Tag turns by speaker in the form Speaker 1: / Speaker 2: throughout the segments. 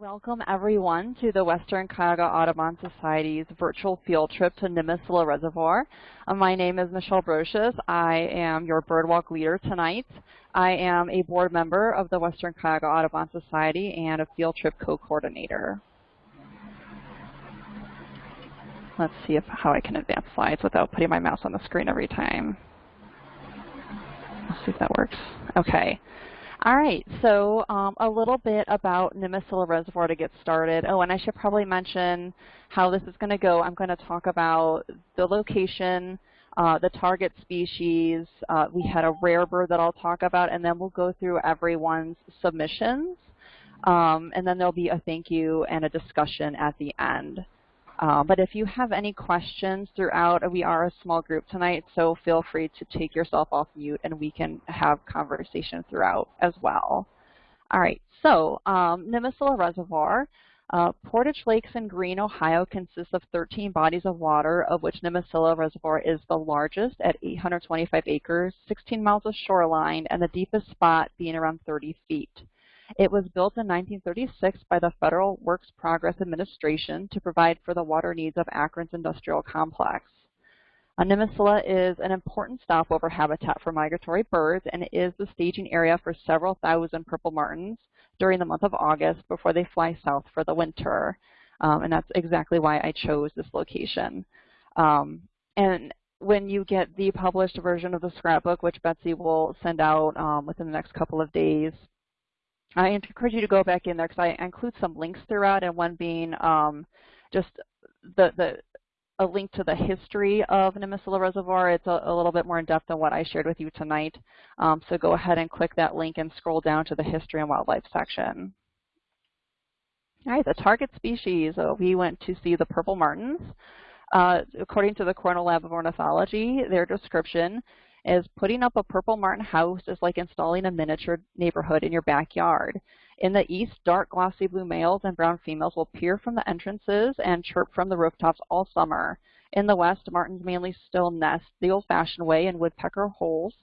Speaker 1: Welcome everyone to the Western Cuyahoga Audubon Society's virtual field trip to Nimisila Reservoir. Uh, my name is Michelle Brocious. I am your birdwalk leader tonight. I am a board member of the Western Cuyahoga Audubon Society and a field trip co-coordinator. Let's see if how I can advance slides without putting my mouse on the screen every time. Let's see if that works. Okay. All right, so um, a little bit about Nimisila Reservoir to get started. Oh, and I should probably mention how this is going to go. I'm going to talk about the location, uh, the target species. Uh, we had a rare bird that I'll talk about, and then we'll go through everyone's submissions. Um, and then there'll be a thank you and a discussion at the end. Uh, but if you have any questions throughout, we are a small group tonight, so feel free to take yourself off mute and we can have conversation throughout as well. All right, so um, Reservoir. Uh, Portage Lakes in Green, Ohio consists of 13 bodies of water, of which Nimisila Reservoir is the largest at 825 acres, 16 miles of shoreline, and the deepest spot being around 30 feet. It was built in 1936 by the Federal Works Progress Administration to provide for the water needs of Akron's industrial complex. Nimisila is an important stopover habitat for migratory birds and is the staging area for several thousand purple martins during the month of August before they fly south for the winter. Um, and that's exactly why I chose this location. Um, and when you get the published version of the scrapbook, which Betsy will send out um, within the next couple of days, I encourage you to go back in there because I include some links throughout, and one being um, just the the a link to the history of Nimisila Reservoir. It's a, a, little bit more in depth than what I shared with you tonight. Um, so go ahead and click that link and scroll down to the history and wildlife section. All right, the target species. Uh, we went to see the purple martins. Uh, according to the Cornell Lab of Ornithology, their description is putting up a purple martin house is like installing a miniature neighborhood in your backyard. In the east, dark glossy blue males and brown females will peer from the entrances and chirp from the rooftops all summer. In the west, martins mainly still nest the old-fashioned way in woodpecker holes.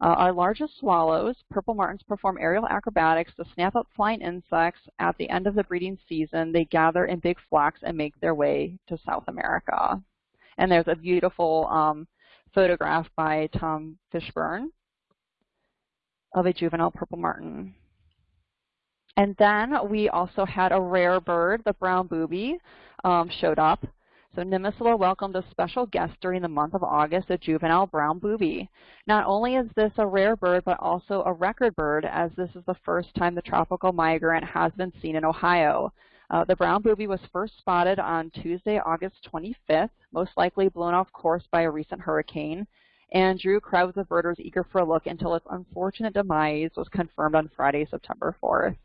Speaker 1: Uh, our largest swallows, purple martins, perform aerial acrobatics to snap up flying insects. At the end of the breeding season, they gather in big flocks and make their way to South America. And there's a beautiful um, photograph by Tom Fishburne of a juvenile purple martin. And then we also had a rare bird, the brown booby, um, showed up. So Nimisila welcomed a special guest during the month of August, a juvenile brown booby. Not only is this a rare bird, but also a record bird, as this is the first time the tropical migrant has been seen in Ohio. Uh, the brown booby was first spotted on Tuesday, August 25th, most likely blown off course by a recent hurricane, and drew crowds of birders eager for a look until its unfortunate demise was confirmed on Friday, September 4th.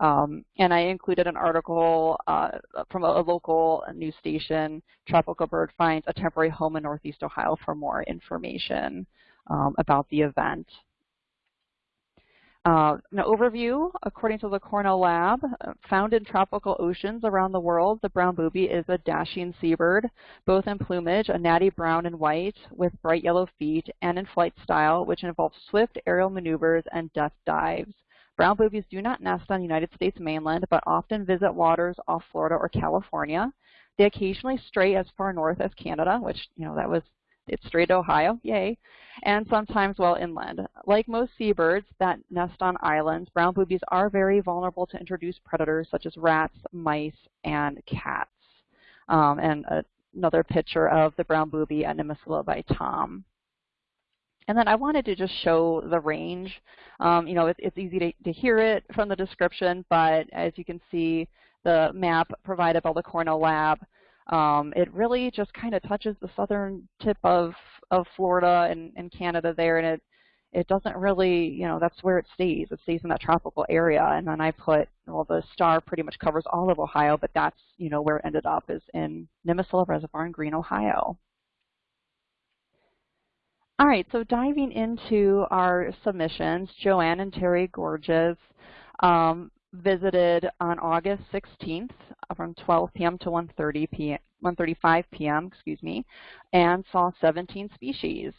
Speaker 1: Um, and I included an article uh, from a, a, local news station, Tropical Bird Finds a Temporary Home in Northeast Ohio for more information um, about the event. Uh, an overview, according to the Cornell Lab, uh, found in tropical oceans around the world, the brown booby is a dashing seabird, both in plumage, a natty brown and white, with bright yellow feet, and in flight style, which involves swift aerial maneuvers and deft dives. Brown boobies do not nest on the United States mainland, but often visit waters off Florida or California. They occasionally stray as far north as Canada, which, you know, that was it's straight to Ohio, yay, and sometimes well inland. Like most seabirds that nest on islands, brown boobies are very vulnerable to introduced predators such as rats, mice, and cats. Um, and a, another picture of the brown booby at Nimisila by Tom. And then I wanted to just show the range. Um, you know, it, it's easy to, to hear it from the description, but as you can see, the map provided by the Cornell Lab um, it really just kind of touches the southern tip of, of Florida and, and Canada there, and it, it doesn't really, you know, that's where it stays. It stays in that tropical area. And then I put, well, the star pretty much covers all of Ohio, but that's, you know, where it ended up is in Nimisila Reservoir in Green, Ohio. All right, so diving into our submissions, Joanne and Terry Gorges um, visited on August 16th from 12 p.m. to 1.30 p.m. 1.35 p.m., excuse me, and saw 17 species.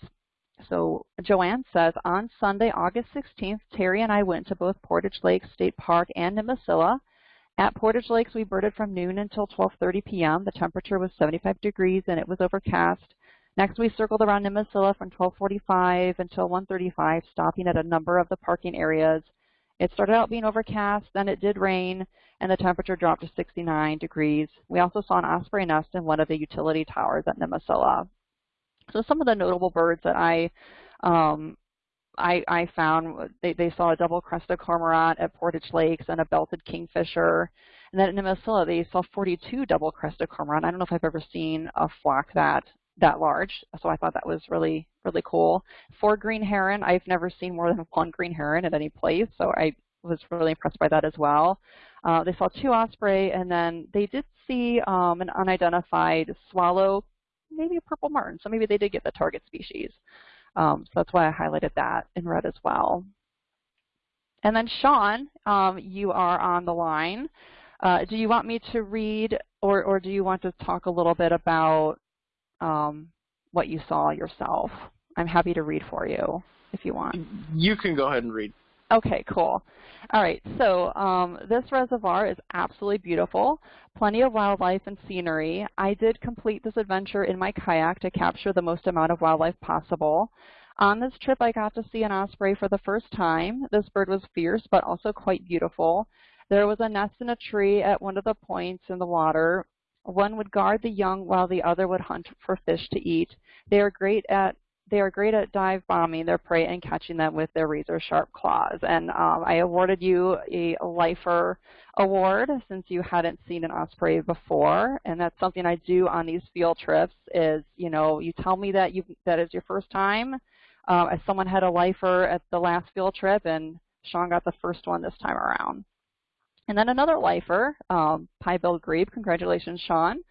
Speaker 1: So Joanne says, on Sunday, August 16th, Terry and I went to both Portage Lake State Park and Nimisila At Portage Lakes, we birded from noon until 12.30 p.m. The temperature was 75 degrees and it was overcast. Next, we circled around Nimisila from 1245 until 1.35, stopping at a number of the parking areas. It started out being overcast, then it did rain, and the temperature dropped to 69 degrees. We also saw an osprey nest in one of the utility towers at Nimisila. So some of the notable birds that I um, I, I found they, they saw a double-crested cormorant at Portage Lakes and a belted kingfisher. And then in Nimisila, they saw 42 double-crested cormorant. I don't know if I've ever seen a flock that that large, so I thought that was really, really cool. For green heron, I've never seen more than one green heron at any place, so I was really impressed by that as well. Uh, they saw two osprey, and then they did see um, an unidentified swallow, maybe a purple martin, so maybe they did get the target species. Um, so that's why I highlighted that in red as well. And then Sean, um, you are on the line. Uh, do you want me to read, or, or do you want to talk a little bit about um, what you saw yourself. I'm happy to read for you if you want.
Speaker 2: You can go ahead and read.
Speaker 1: Okay, cool. All right, so um, this reservoir is absolutely beautiful, plenty of wildlife and scenery. I did complete this adventure in my kayak to capture the most amount of wildlife possible. On this trip, I got to see an osprey for the first time. This bird was fierce, but also quite beautiful. There was a nest in a tree at one of the points in the water, one would guard the young while the other would hunt for fish to eat. They are great at they are great at dive bombing their prey and catching them with their razor sharp claws. And um, I awarded you a lifer award since you hadn't seen an osprey before. And that's something I do on these field trips is, you know, you tell me that you that is your first time. As someone had a lifer at the last field trip and Sean got the first one this time around. And then another lifer, um, pied-billed grebe. Congratulations, Sean.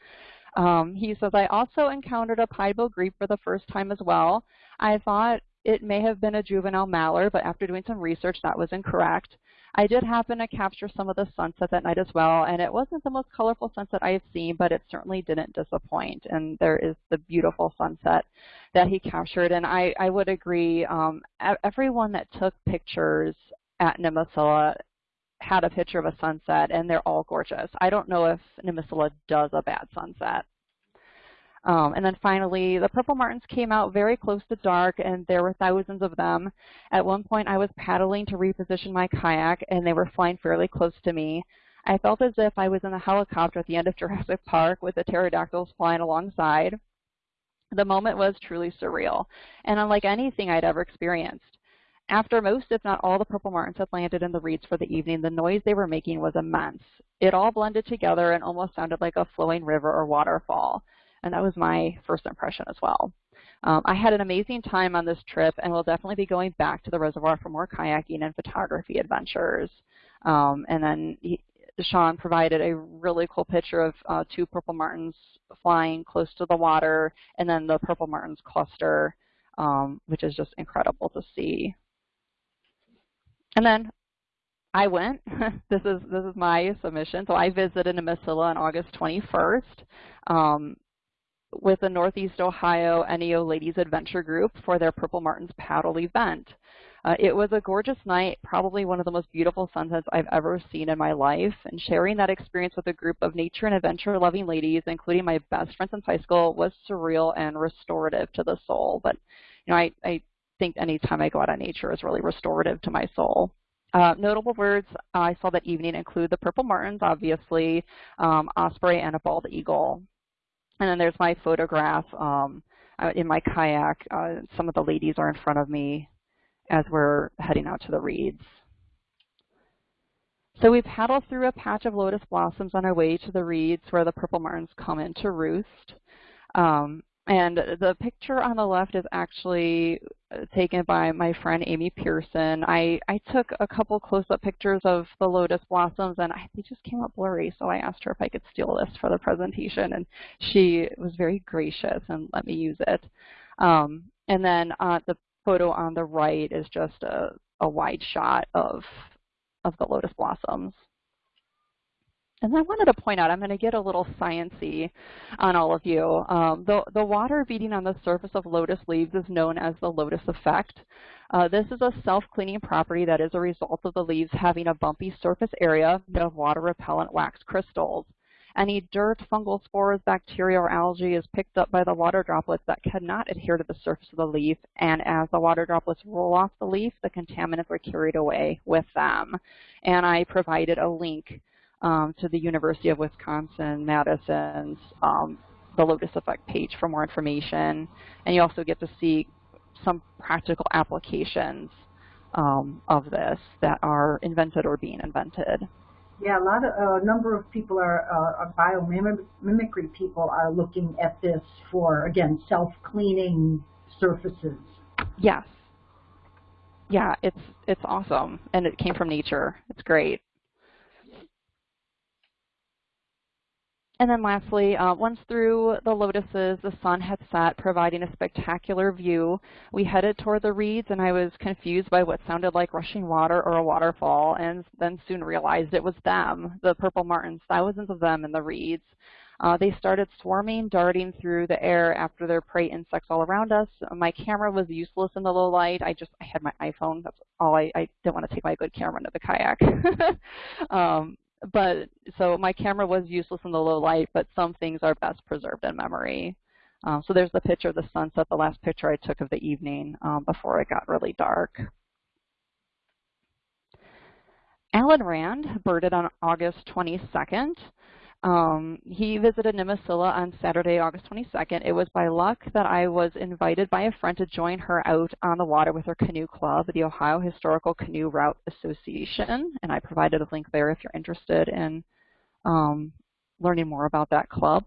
Speaker 1: Um, he says, I also encountered a pied-billed grebe for the first time as well. I thought it may have been a juvenile mallard, but after doing some research, that was incorrect. I did happen to capture some of the sunset that night as well, and it wasn't the most colorful sunset I have seen, but it certainly didn't disappoint. And there is the beautiful sunset that he captured, and I, I would agree. Um, everyone that took pictures at Nimisila had a picture of a sunset, and they're all gorgeous. I don't know if Nimisila does a bad sunset. Um, and then finally, the purple martins came out very close to dark, and there were thousands of them. At one point, I was paddling to reposition my kayak, and they were flying fairly close to me. I felt as if I was in a helicopter at the end of Jurassic Park with the pterodactyls flying alongside. The moment was truly surreal, and unlike anything I'd ever experienced. After most, if not all, the purple martins had landed in the reeds for the evening, the noise they were making was immense. It all blended together and almost sounded like a flowing river or waterfall. And that was my first impression as well. Um, I had an amazing time on this trip and will definitely be going back to the reservoir for more kayaking and photography adventures. Um, and then he, Sean provided a really cool picture of uh, two purple martins flying close to the water and then the purple martins cluster, um, which is just incredible to see. And then I went. this is this is my submission. So I visited Nimisila on August 21st um, with the Northeast Ohio NEO Ladies Adventure Group for their Purple Martins paddle event. Uh, it was a gorgeous night, probably one of the most beautiful sunsets I've ever seen in my life, and sharing that experience with a group of nature and adventure-loving ladies, including my best friends since high school, was surreal and restorative to the soul. But you know, I, I think any time I go out on nature is really restorative to my soul. Uh, notable birds I saw that evening include the purple martins, obviously, um, osprey, and a bald eagle. And then there's my photograph um, uh, in my kayak. Uh, some of the ladies are in front of me as we're heading out to the reeds. So we paddle through a patch of lotus blossoms on our way to the reeds where the purple martins come in to roost. Um, and the picture on the left is actually uh, taken by my friend Amy Pearson. I, I took a couple close-up pictures of the lotus blossoms, and I, they just came up blurry, so I asked her if I could steal this for the presentation, and she was very gracious and let me use it. Um, and then uh, the photo on the right is just a, a wide shot of, of the lotus blossoms. And I wanted to point out, I'm going to get a little sciency on all of you. Um, the, the water beating on the surface of lotus leaves is known as the lotus effect. Uh, this is a self-cleaning property that is a result of the leaves having a bumpy surface area of water-repellent wax crystals. Any dirt, fungal spores, bacteria, or algae is picked up by the water droplets that cannot adhere to the surface of the leaf, and as the water droplets roll off the leaf, the contaminants are carried away with them. And I provided a link um, to the University of Wisconsin-Madison's um, the Lotus Effect page for more information. And you also get to see some practical applications um, of this that are invented or being invented.
Speaker 2: Yeah, a lot of a uh, number of people are, uh, are biomimicry people are looking at this for again self-cleaning surfaces.
Speaker 1: Yes. Yeah, it's it's awesome, and it came from nature. It's great. And then lastly, uh, once through the lotuses, the sun had set, providing a spectacular view. We headed toward the reeds, and I was confused by what sounded like rushing water or a waterfall, and then soon realized it was them, the purple martins, thousands of them in the reeds. Uh, they started swarming, darting through the air after their prey insects all around us. My camera was useless in the low light. I just I had my iPhone. That's all. I, I didn't want to take my good camera into the kayak. um, but so my camera was useless in the low light, but some things are best preserved in memory. Um, so there's the picture of the sunset, the last picture I took of the evening um, before it got really dark. Alan Rand birded on August 22nd. Um, he visited Nimisila on Saturday, August 22nd. It was by luck that I was invited by a friend to join her out on the water with her canoe club, the Ohio Historical Canoe Route Association, and I provided a link there if you're interested in um, learning more about that club.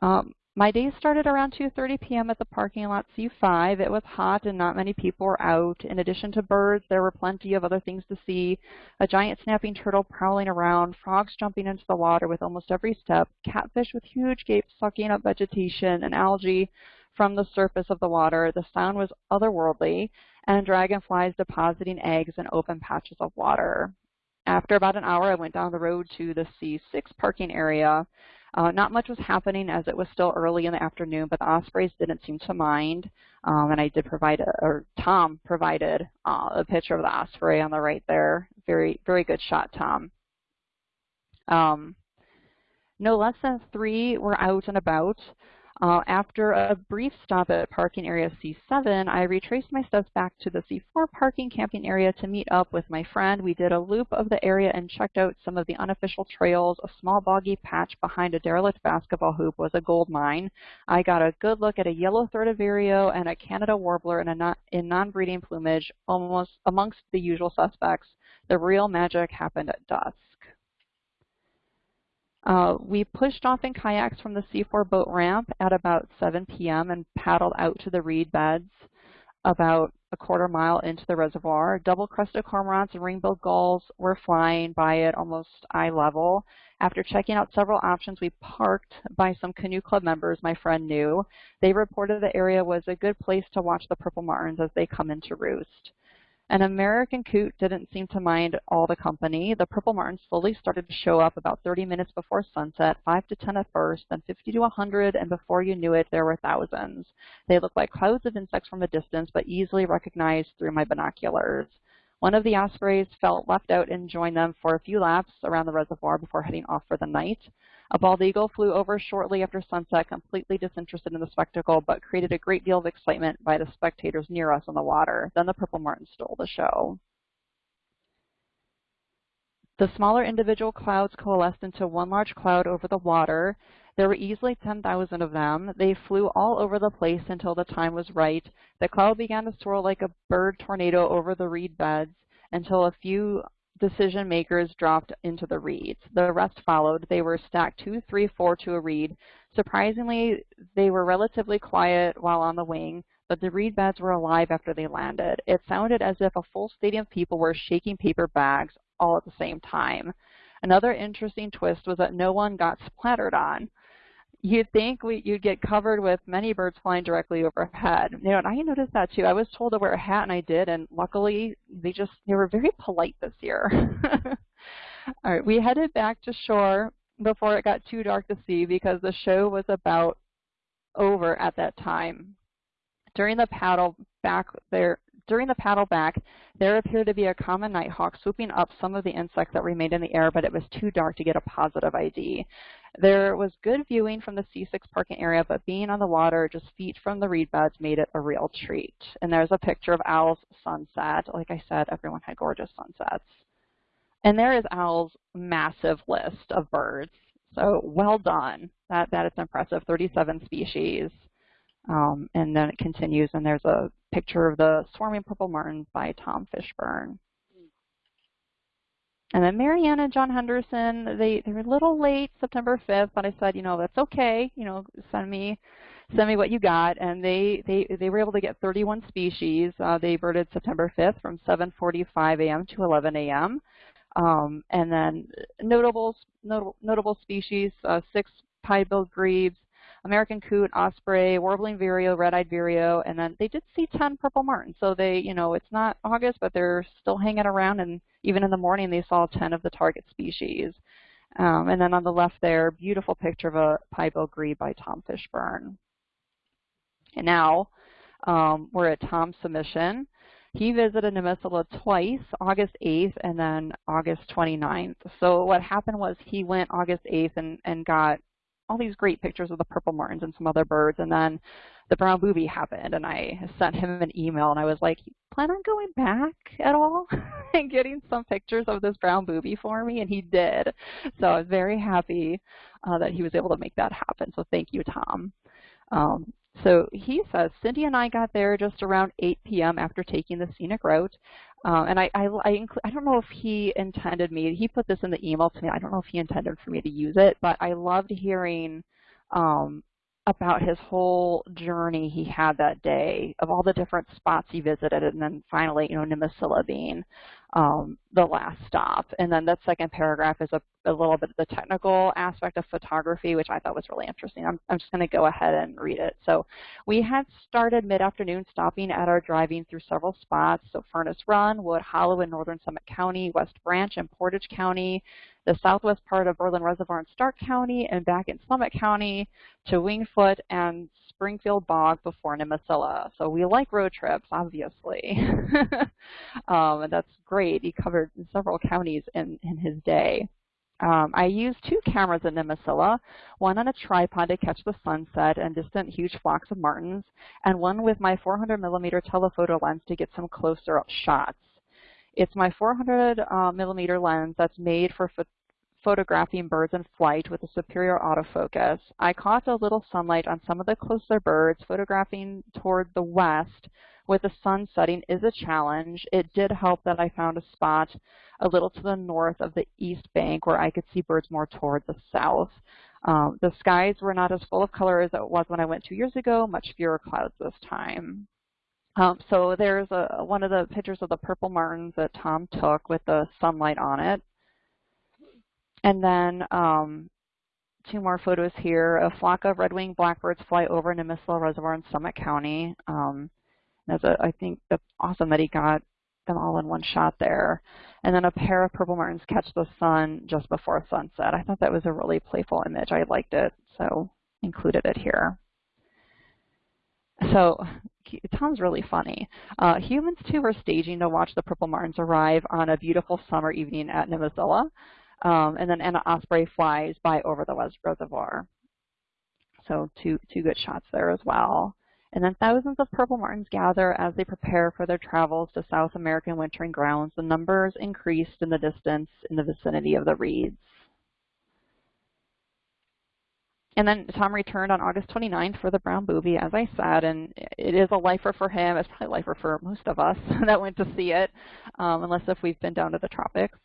Speaker 1: Um, my day started around 2.30 p.m. at the parking lot C5. It was hot and not many people were out. In addition to birds, there were plenty of other things to see. A giant snapping turtle prowling around, frogs jumping into the water with almost every step, catfish with huge gapes sucking up vegetation and algae from the surface of the water. The sound was otherworldly, and dragonflies depositing eggs in open patches of water. After about an hour, I went down the road to the C6 parking area. Uh, not much was happening as it was still early in the afternoon, but the ospreys didn't seem to mind. Um, and I did provide, a, or Tom provided uh, a picture of the osprey on the right there. Very, very good shot, Tom. Um, no less than three were out and about. Uh, after a brief stop at parking area C7, I retraced my steps back to the C4 parking camping area to meet up with my friend. We did a loop of the area and checked out some of the unofficial trails. A small boggy patch behind a derelict basketball hoop was a gold mine. I got a good look at a yellow-throated vireo and a Canada warbler in, a in non-breeding plumage almost amongst the usual suspects. The real magic happened at dusk. Uh, we pushed off in kayaks from the C4 boat ramp at about 7 p.m. and paddled out to the reed beds about a quarter mile into the reservoir. Double-crested cormorants and ring-billed gulls were flying by at almost eye level. After checking out several options, we parked by some canoe club members my friend knew. They reported the area was a good place to watch the purple martins as they come into roost. An American coot didn't seem to mind all the company. The purple martins slowly started to show up about 30 minutes before sunset, 5 to 10 at first, then 50 to 100, and before you knew it, there were thousands. They looked like clouds of insects from a distance, but easily recognized through my binoculars. One of the ospreys felt left out and joined them for a few laps around the reservoir before heading off for the night. A bald eagle flew over shortly after sunset, completely disinterested in the spectacle, but created a great deal of excitement by the spectators near us on the water. Then the purple martin stole the show. The smaller individual clouds coalesced into one large cloud over the water. There were easily 10,000 of them. They flew all over the place until the time was right. The cloud began to swirl like a bird tornado over the reed beds until a few decision makers dropped into the reeds. The rest followed. They were stacked two, three, four to a reed. Surprisingly, they were relatively quiet while on the wing, but the reed beds were alive after they landed. It sounded as if a full stadium of people were shaking paper bags all at the same time. Another interesting twist was that no one got splattered on you'd think we, you'd get covered with many birds flying directly overhead. You know, and I noticed that too. I was told to wear a hat, and I did, and luckily they just they were very polite this year. All right, we headed back to shore before it got too dark to see because the show was about over at that time. During the paddle back there, during the paddle back, there appeared to be a common nighthawk swooping up some of the insects that remained in the air, but it was too dark to get a positive ID. There was good viewing from the C6 parking area, but being on the water just feet from the reed beds made it a real treat. And there's a picture of Al's sunset. Like I said, everyone had gorgeous sunsets. And there is Al's massive list of birds. So well done. That, that is impressive, 37 species. Um, and then it continues, and there's a picture of the swarming purple martins by Tom Fishburne. And then Marianne and John Henderson, they, they were a little late, September 5th, but I said, you know, that's okay. You know, send me send me what you got. And they, they, they were able to get 31 species. Uh, they birded September 5th from 7.45 a.m. to 11 a.m. Um, and then notable, notable, notable species, uh, six pied-billed grebes, American coot, osprey, warbling vireo, red-eyed vireo, and then they did see 10 purple martins. So they, you know, it's not August, but they're still hanging around, and even in the morning they saw 10 of the target species. Um, and then on the left there, beautiful picture of a pied-billed grebe by Tom Fishburne. And now um, we're at Tom's submission. He visited Nimisila twice, August 8th and then August 29th. So what happened was he went August 8th and, and got all these great pictures of the purple martins and some other birds. And then the brown booby happened, and I sent him an email, and I was like, plan on going back at all and getting some pictures of this brown booby for me? And he did. So I was very happy uh, that he was able to make that happen. So thank you, Tom. Um, so he says, Cindy and I got there just around 8 p.m. after taking the scenic route. Uh, and I, I, I, I, don't know if he intended me, he put this in the email to me, I don't know if he intended for me to use it, but I loved hearing um, about his whole journey he had that day of all the different spots he visited and then finally, you know, Nimisila being um, the last stop. And then that second paragraph is a, a, little bit of the technical aspect of photography, which I thought was really interesting. I'm, I'm just going to go ahead and read it. So we had started mid-afternoon stopping at our driving through several spots. So Furnace Run, Wood Hollow in northern Summit County, West Branch in Portage County, the southwest part of Berlin Reservoir in Stark County, and back in Summit County to Wingfoot and Springfield Bog before Nimisila. So we like road trips, obviously. um, and that's great. He covered several counties in, in his day. Um, I used two cameras in Nimisila, one on a tripod to catch the sunset and distant huge flocks of martins, and one with my 400 millimeter telephoto lens to get some closer up shots. It's my 400 uh, millimeter lens that's made for photographing birds in flight with a superior autofocus. I caught a little sunlight on some of the closer birds. Photographing toward the west with the sun setting is a challenge. It did help that I found a spot a little to the north of the east bank where I could see birds more toward the south. Um, the skies were not as full of color as it was when I went two years ago, much fewer clouds this time. Um, so there's a, one of the pictures of the purple martins that Tom took with the sunlight on it. And then um, two more photos here. A flock of red-winged blackbirds fly over Nimisila Reservoir in Summit County. Um, that's a, I think that's awesome that he got them all in one shot there. And then a pair of purple martins catch the sun just before sunset. I thought that was a really playful image. I liked it, so included it here. So Tom's really funny. Uh, humans too were staging to watch the purple martins arrive on a beautiful summer evening at Nimisila. Um, and then Anna Osprey flies by over the West reservoir. So two, two good shots there as well. And then thousands of purple martins gather as they prepare for their travels to South American wintering grounds. The numbers increased in the distance in the vicinity of the reeds. And then Tom returned on August 29th for the brown booby, as I said, and it is a lifer for him. It's probably a lifer for most of us that went to see it, um, unless if we've been down to the tropics.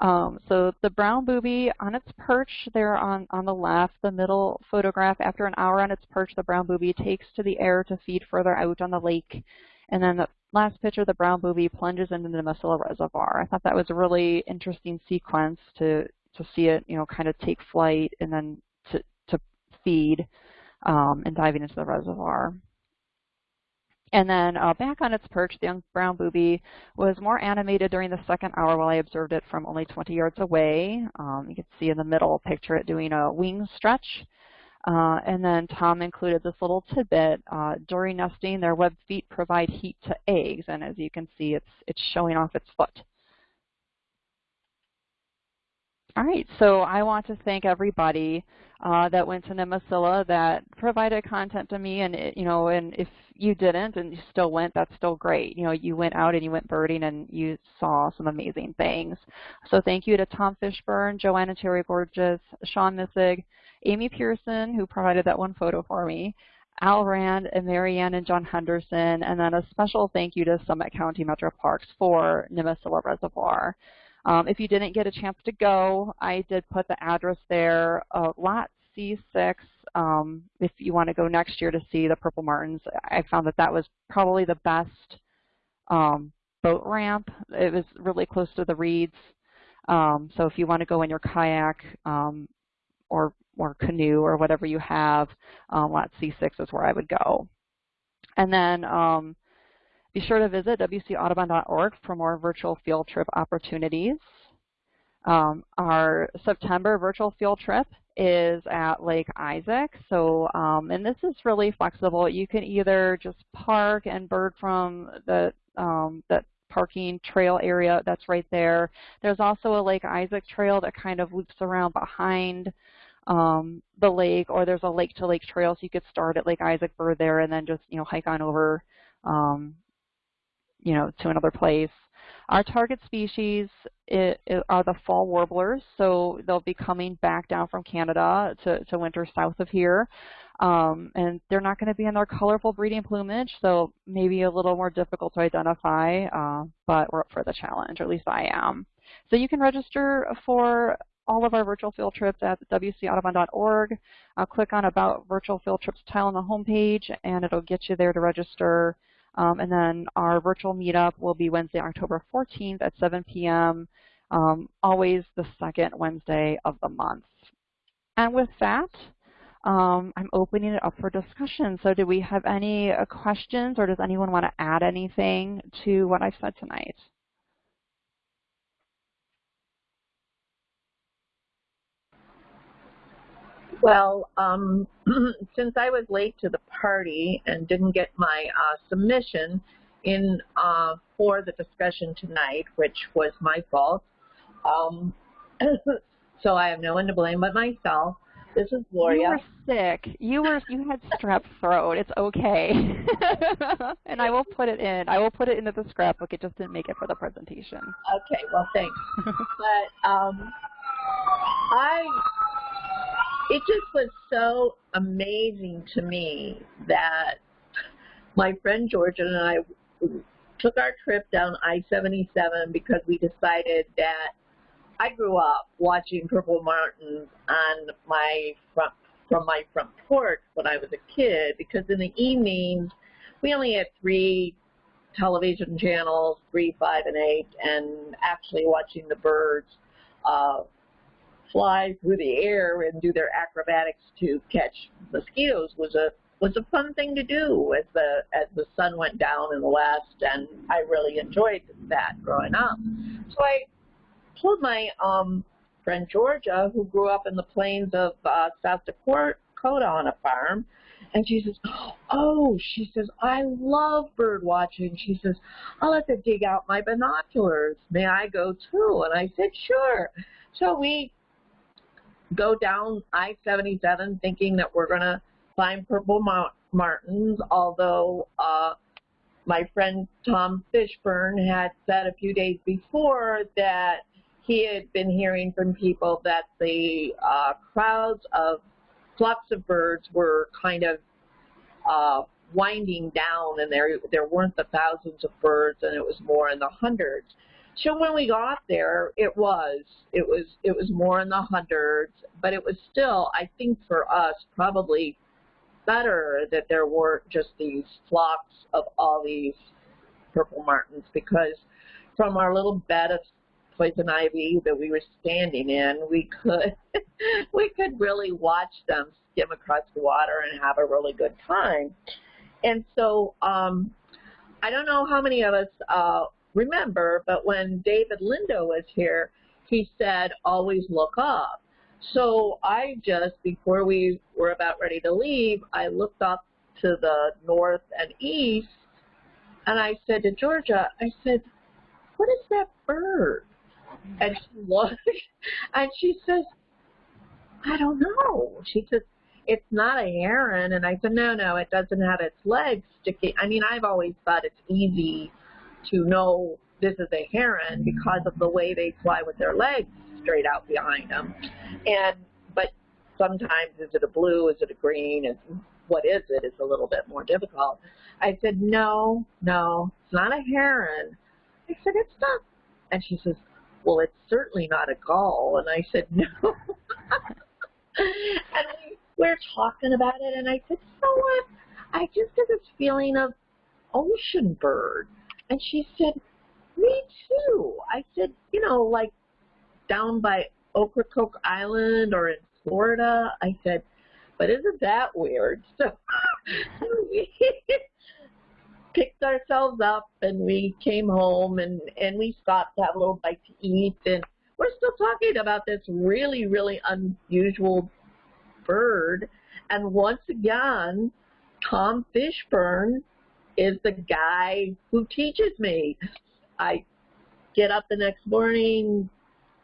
Speaker 1: Um, so the brown booby on its perch there on, on the left, the middle photograph, after an hour on its perch, the brown booby takes to the air to feed further out on the lake. And then the last picture, the brown booby plunges into the Nimisila Reservoir. I thought that was a really interesting sequence to, to see it, you know, kind of take flight and then to, to feed um, and diving into the reservoir. And then uh, back on its perch, the young brown booby was more animated during the second hour while I observed it from only 20 yards away. Um, you can see in the middle picture it doing a wing stretch. Uh, and then Tom included this little tidbit. Uh, during nesting, their web feet provide heat to eggs, and as you can see, it's, it's showing off its foot. All right, so I want to thank everybody uh, that went to Nimisila that provided content to me, and it, you know, and if you didn't and you still went, that's still great. You know, you went out and you went birding and you saw some amazing things. So thank you to Tom Fishburne, Joanna Terry Gorges, Sean Missig, Amy Pearson, who provided that one photo for me, Al Rand and Marianne and John Henderson, and then a special thank you to Summit County Metro Parks for Nimisila Reservoir. Um, if you didn't get a chance to go, I did put the address there, uh, lot C6. Um, if you want to go next year to see the Purple Martins, I found that that was probably the best um, boat ramp. It was really close to the reeds. Um, so if you want to go in your kayak um, or, or canoe or whatever you have, um, lot C6 is where I would go. And then um, be sure to visit wcaudubon.org for more virtual field trip opportunities. Um, our September virtual field trip is at Lake Isaac. So, um, and this is really flexible. You can either just park and bird from the um, that parking trail area that's right there. There's also a Lake Isaac trail that kind of loops around behind um, the lake, or there's a lake-to-lake -lake trail, so you could start at Lake Isaac, bird there, and then just you know hike on over um, you know, to another place. Our target species it, it are the fall warblers, so they'll be coming back down from Canada to, to winter south of here. Um, and they're not going to be in their colorful breeding plumage, so maybe a little more difficult to identify, uh, but we're up for the challenge, or at least I am. So you can register for all of our virtual field trips at wcaudubon.org. Uh, click on About Virtual Field Trips tile on the homepage, and it'll get you there to register. Um, and then our virtual meetup will be Wednesday, October 14th at 7 p.m., um, always the second Wednesday of the month. And with that, um, I'm opening it up for discussion. So do we have any uh, questions or does anyone want to add anything to what I've said tonight?
Speaker 3: Well, um, since I was late to the party and didn't get my uh, submission in uh, for the discussion tonight, which was my fault, um, so I have no one to blame but myself. This is Gloria.
Speaker 1: You were sick. You were you had strep throat. It's okay. and I will put it in. I will put it into the scrapbook. It just didn't make it for the presentation.
Speaker 3: Okay. Well, thanks. but um, I it just was so amazing to me that my friend Georgia and I took our trip down I-77 because we decided that I grew up watching Purple Martins on my front from my front porch when I was a kid because in the evenings we only had three television channels, three, five, and eight, and actually watching the birds uh, fly through the air and do their acrobatics to catch mosquitoes was a was a fun thing to do as the as the sun went down in the west, and I really enjoyed that growing up. So I told my um, friend Georgia, who grew up in the plains of uh, South Dakota on a farm, and she says, oh, she says, I love bird watching. She says, I'll have to dig out my binoculars. May I go too? And I said, sure. So we go down I-77 thinking that we're going to find purple martins, although uh, my friend Tom Fishburne had said a few days before that he had been hearing from people that the uh, crowds of flocks of birds were kind of uh, winding down and there there weren't the thousands of birds and it was more in the hundreds. So when we got there, it was it was it was more in the hundreds, but it was still, I think, for us probably better that there weren't just these flocks of all these purple martins because from our little bed of poison ivy that we were standing in, we could we could really watch them skim across the water and have a really good time. And so um, I don't know how many of us uh, remember, but when David Lindo was here, he said, always look up. So I just, before we were about ready to leave, I looked up to the north and east, and I said to Georgia, I said, what is that bird? And she looked, and she says, I don't know. She says, it's not a heron. And I said, no, no, it doesn't have its legs sticking. I mean, I've always thought it's easy to know this is a heron because of the way they fly with their legs straight out behind them. And, but sometimes is it a blue, is it a green, is what is it is a little bit more difficult. I said, no, no, it's not a heron. I said, it's not. And she says, well, it's certainly not a gull. And I said, no. and we, we're talking about it, and I said, know what? I just get this feeling of ocean bird. And she said, me too. I said, you know, like down by Ocracoke Island or in Florida. I said, but isn't that weird? So we picked ourselves up and we came home and, and we stopped to have a little bite to eat and we're still talking about this really, really unusual bird. And once again, Tom Fishburne is the guy who teaches me. I get up the next morning,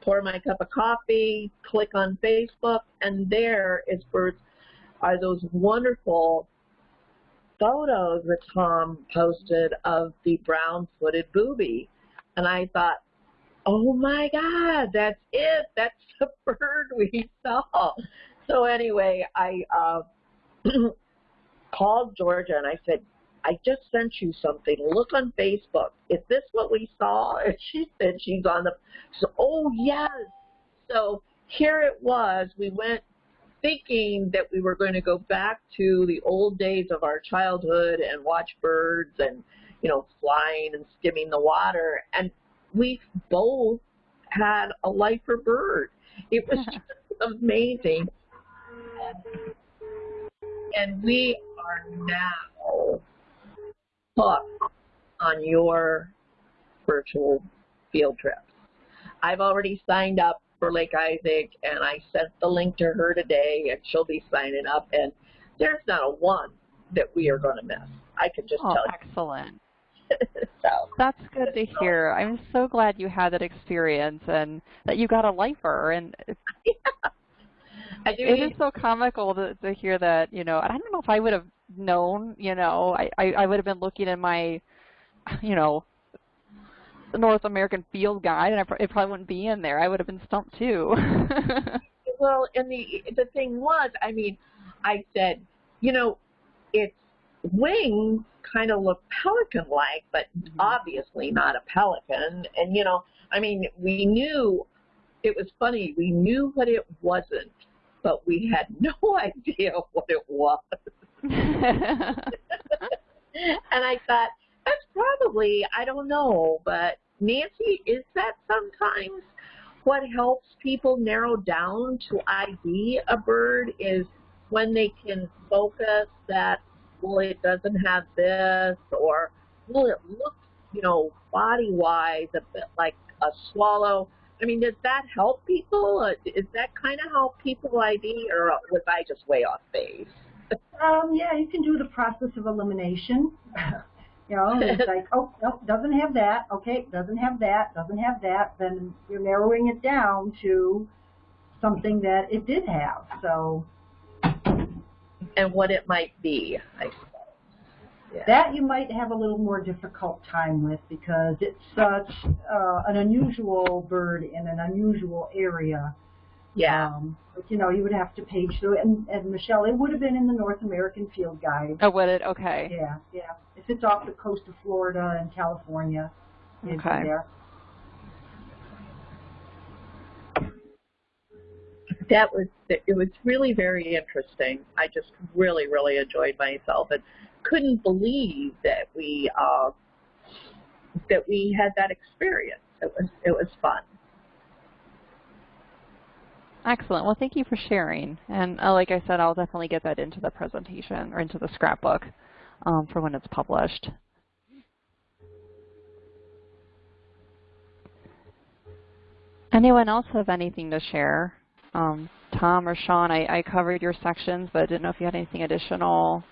Speaker 3: pour my cup of coffee, click on Facebook, and there is birds are those wonderful photos that Tom posted of the brown-footed booby. And I thought, oh my God, that's it. That's the bird we saw. So anyway, I uh, called Georgia and I said, I just sent you something. Look on Facebook. Is this what we saw? And she said she's on the, so, oh yes. So here it was. We went thinking that we were going to go back to the old days of our childhood and watch birds and, you know, flying and skimming the water. And we both had a lifer bird. It was just amazing. And we are now hooked on your virtual field trips. I've already signed up for Lake Isaac, and I sent the link to her today, and she'll be signing up. And there's not a one that we are going to miss. I can just
Speaker 1: oh,
Speaker 3: tell
Speaker 1: you. excellent.
Speaker 3: so
Speaker 1: that's good to hear. I'm so glad you had that experience and that you got a lifer. And
Speaker 3: yeah.
Speaker 1: It is so comical to, to hear that. You know, I don't know if I would have known. You know, I I, I would have been looking in my, you know, North American Field Guide, and I, it probably wouldn't be in there. I would have been stumped too.
Speaker 3: well, and the the thing was, I mean, I said, you know, its wings kind of look pelican-like, but mm-hmm. obviously not a pelican. And you know, I mean, we knew it was funny. We knew what it wasn't, but we had no idea what it was. and I thought that's probably I don't know, but Nancy, is that sometimes what helps people narrow down to ID a bird is when they can focus that, well, it doesn't have this, or, well, it looks, you know, body-wise a bit like a swallow. I mean, does that help people? Uh, is that kind of how people ID, or was I just way off base?
Speaker 2: um, yeah, you can do the process of elimination. You know, it's like, oh, nope, doesn't have that. Okay, doesn't have that, doesn't have that. Then you're narrowing it down to something that it did have. So.
Speaker 3: And what it might be, I suppose.
Speaker 2: Yeah. That you might have a little more difficult time with because it's such uh, an unusual bird in an unusual area.
Speaker 3: Yeah.
Speaker 2: Um, but, you know, you would have to page through it. And, and Michelle, it would have been in the North American Field Guide.
Speaker 1: Oh, would it? Okay.
Speaker 2: Yeah, yeah. If it's off the coast of Florida and California, it'd
Speaker 1: okay.
Speaker 2: be there.
Speaker 3: That was it was really very interesting. I just really really enjoyed myself and couldn't believe that we uh, that we had that experience. It was it was fun.
Speaker 1: Excellent. Well, thank you for sharing. And uh, like I said, I'll definitely get that into the presentation or into the scrapbook um, for when it's published. Anyone else have anything to share Um, Tom or Sean, I, I covered your sections, but I didn't know if you had anything additional.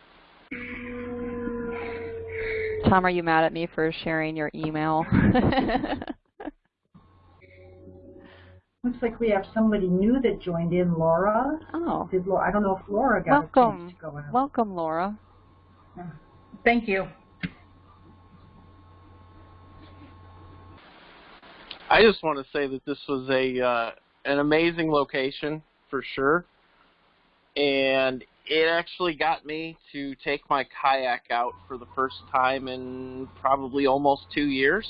Speaker 1: Tom, are you mad at me for sharing your email?
Speaker 2: Looks like we have somebody new that joined in, Laura.
Speaker 1: oh,
Speaker 2: Did Laura, I don't know if Laura got a
Speaker 1: welcome.
Speaker 2: chance to go out.
Speaker 1: Welcome, Laura.
Speaker 4: Thank you.
Speaker 5: I just want to say that this was a uh, an amazing location for sure, and it actually got me to take my kayak out for the first time in probably almost two years.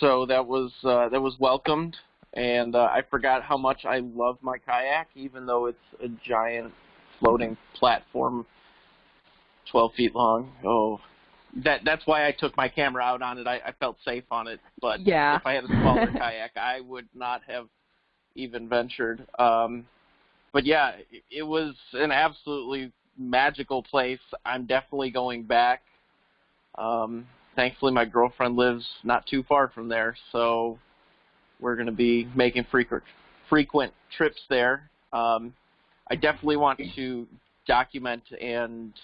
Speaker 5: So that was uh, that was welcomed, and uh, I forgot how much I love my kayak, even though it's a giant floating platform, 12 feet long. Oh, that that's why I took my camera out on it. I, I felt safe on it, but
Speaker 1: Yeah.
Speaker 5: if I had a smaller kayak, I would not have even ventured. Um, but yeah, it, was an absolutely magical place. I'm definitely going back. Um, thankfully, my girlfriend lives not too far from there, so we're going to be making frequent frequent trips there. Um, I definitely want to document and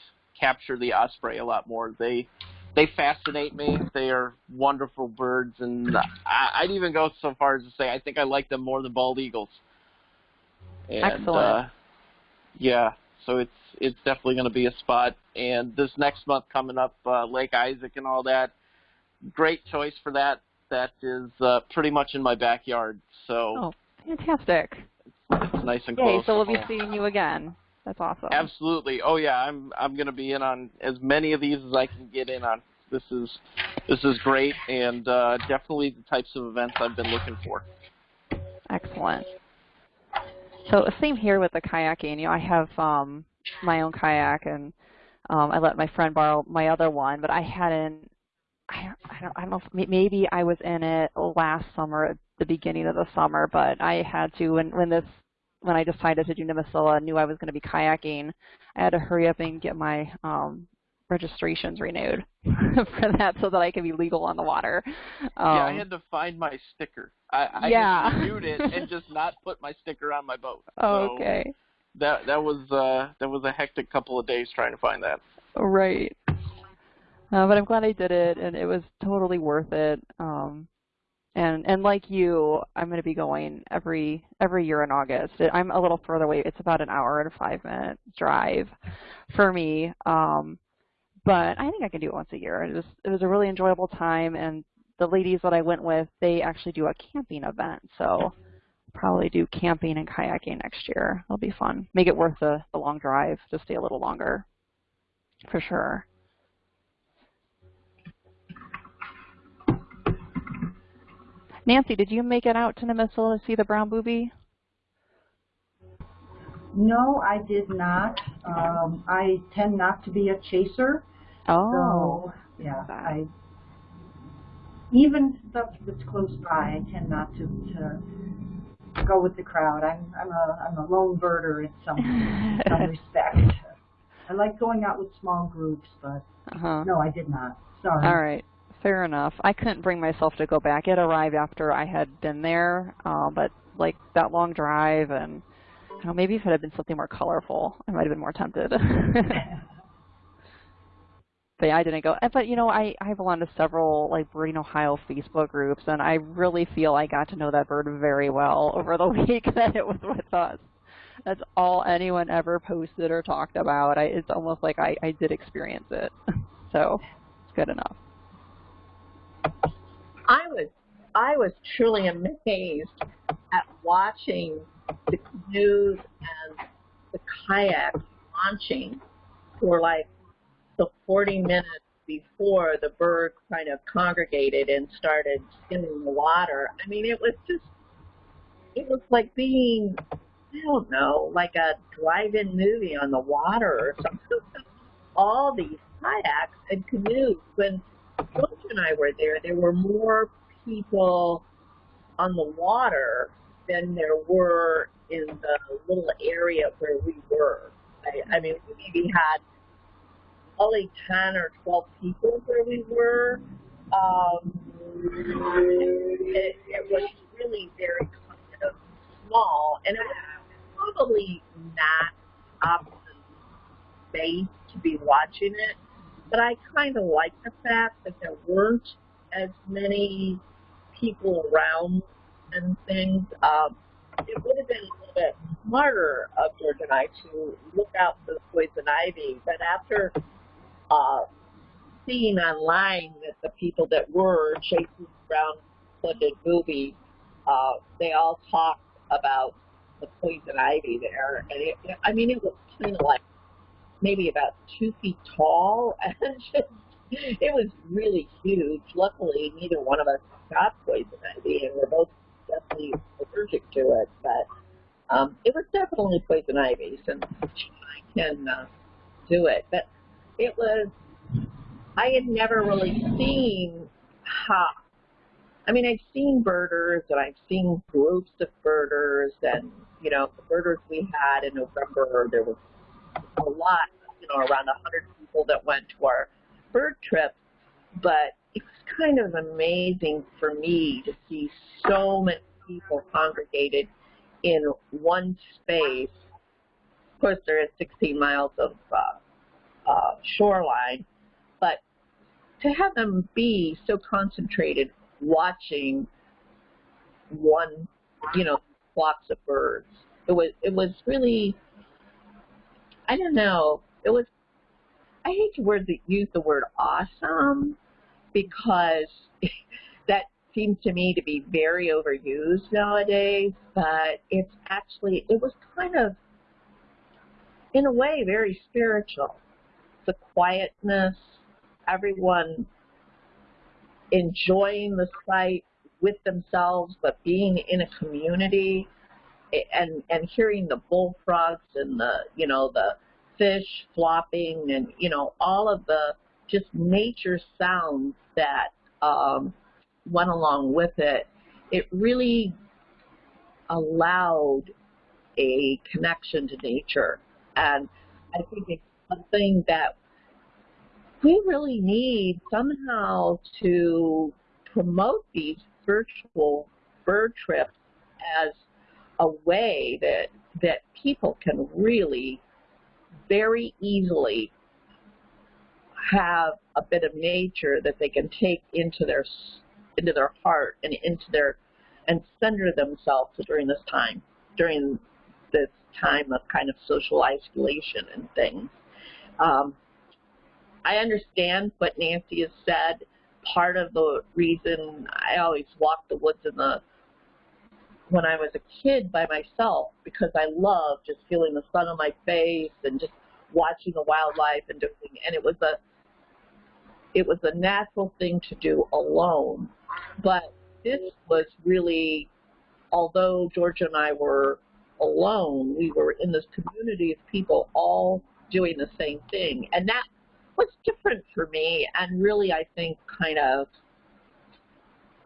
Speaker 5: capture the osprey a lot more. They they fascinate me. They are wonderful birds, and I, I'd even go so far as to say I think I like them more than bald eagles. And,
Speaker 1: Excellent.
Speaker 5: Uh, yeah, so it's it's definitely going to be a spot. And this next month coming up, uh, Lake Isaac and all that, great choice for that. That is uh, pretty much in my backyard, so
Speaker 1: Oh, fantastic.
Speaker 5: it's nice and
Speaker 1: Yay,
Speaker 5: close.
Speaker 1: so we'll be seeing you again. That's awesome.
Speaker 5: Absolutely. Oh yeah, I'm I'm going to be in on as many of these as I can get in on. This is this is great and uh, definitely the types of events I've been looking for.
Speaker 1: Excellent. So same here with the kayaking. You know, I have um, my own kayak, and um, I let my friend borrow my other one, but I hadn't. I, I don't. I don't know. If, maybe I was in it last summer, at the beginning of the summer, but I had to when when this when I decided to do Nimisila, knew I was going to be kayaking. I had to hurry up and get my um, registrations renewed for that, so that I can be legal on the water. Um,
Speaker 5: yeah, I had to find my sticker. I, I
Speaker 1: Yeah.
Speaker 5: renewed it and just not put my sticker on my boat.
Speaker 1: oh,
Speaker 5: So
Speaker 1: okay.
Speaker 5: That that was uh, that was a hectic couple of days trying to find that.
Speaker 1: Right. Uh, but I'm glad I did it, and it was totally worth it. Um, and and like you, I'm going to be going every every year in August. I'm a little further away. It's about an hour and a five minute drive for me. Um, but I think I can do it once a year. It was it was a really enjoyable time, and the ladies that I went with, they actually do a camping event. So probably do camping and kayaking next year. It'll be fun. Make it worth the, the long drive to stay a little longer, for sure. Nancy, did you make it out to Nimisila to see the brown booby?
Speaker 2: No, I did not. Um, I tend not to be a chaser.
Speaker 1: Oh,
Speaker 2: So, yeah. I, even stuff that's close by, I tend not to, to go with the crowd. I'm, I'm a, I'm a lone birder in some, some respect. I like going out with small groups, but
Speaker 1: uh-huh.
Speaker 2: no, I did not. Sorry.
Speaker 1: All right, fair enough. I couldn't bring myself to go back. It arrived after I had been there, uh, but like that long drive and I don't know, maybe if it had been something more colorful, I might have been more tempted. but I didn't go. But you know, I I belong to several like Birding Ohio Facebook groups, and I really feel I got to know that bird very well over the week that it was with us. That's all anyone ever posted or talked about. I, it's almost like I, I did experience it, so it's good enough.
Speaker 3: I was I was truly amazed at watching the canoes and the kayaks launching for like the 40 minutes before the bird kind of congregated and started skimming the water. I mean, it was just it was like being I don't know, like a drive-in movie on the water or something. All these kayaks and canoes. When George and I were there, there were more people on the water than there were in the little area where we were. I, I mean, we maybe had only 10 or 12 people where we were. Um, it, it was really very kind of small, and it was probably not optimum space to be watching it. But I kind of like the fact that there weren't as many people around and things. Um, it would have been a little bit smarter of George and I to look out for the poison ivy. But after uh, seeing online that the people that were chasing brown funded movies, uh, they all talked about the poison ivy there. And it, I mean, it was kind of like maybe about two feet tall and just, it was really huge. Luckily, neither one of us got poison ivy and we're both definitely allergic to it, but um, it was definitely poison ivy since I can uh, do it. But it was, I had never really seen how, I mean, I've seen birders and I've seen groups of birders and, you know, the birders we had in November, there was a lot, you know, around 100 people that went to our bird trip, but it was kind of amazing for me to see so many people congregated in one space. Of course, there is 16 miles of uh, uh, shoreline, but to have them be so concentrated watching one, you know, flocks of birds, it was it was really, I don't know, it was. I hate to word the, use the word awesome because that seems to me to be very overused nowadays, but it's actually, it was kind of, in a way, very spiritual. The quietness, everyone enjoying the sight with themselves, but being in a community and, and hearing the bullfrogs and the, you know, the fish flopping and, you know, all of the just nature sounds that um, went along with it, it really allowed a connection to nature. And I think it's something that we really need somehow to promote these virtual bird trips as a way that that people can really very easily have a bit of nature that they can take into their into their heart and into their and center themselves during this time, during this time of kind of social isolation and things. Um, I understand what Nancy has said. Part of the reason I always walked the woods in the when I was a kid by myself because I love just feeling the sun on my face and just watching the wildlife and doing and it was a it was a natural thing to do alone but this was really, although Georgia and I were alone, we were in this community of people all doing the same thing. And that was different for me and really, I think, kind of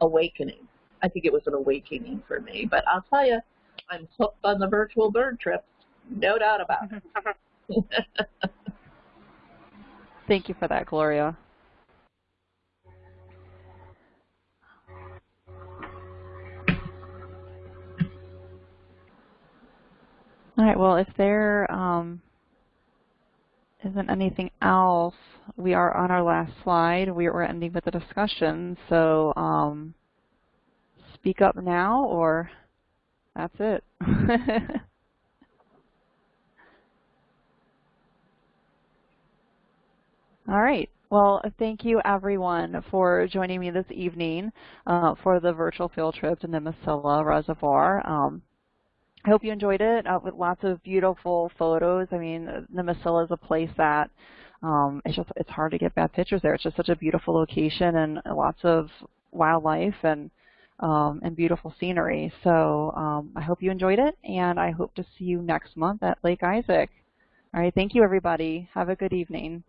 Speaker 3: awakening. I think it was an awakening for me. But I'll tell you, I'm hooked on the virtual bird trips. No doubt about it.
Speaker 1: Thank you for that, Gloria. All right, well, if there um, isn't anything else, we are on our last slide. We are ending with the discussion, so um, speak up now or that's it. All right. Well, thank you everyone for joining me this evening uh, for the virtual field trip to Nimisila Reservoir. Um, I hope you enjoyed it uh, with lots of beautiful photos. I mean, the Nimisila is a place that um, it's just it's hard to get bad pictures there. It's just such a beautiful location and lots of wildlife and um, and beautiful scenery. So um, I hope you enjoyed it, and I hope to see you next month at Lake Isaac. All right, thank you everybody. Have a good evening.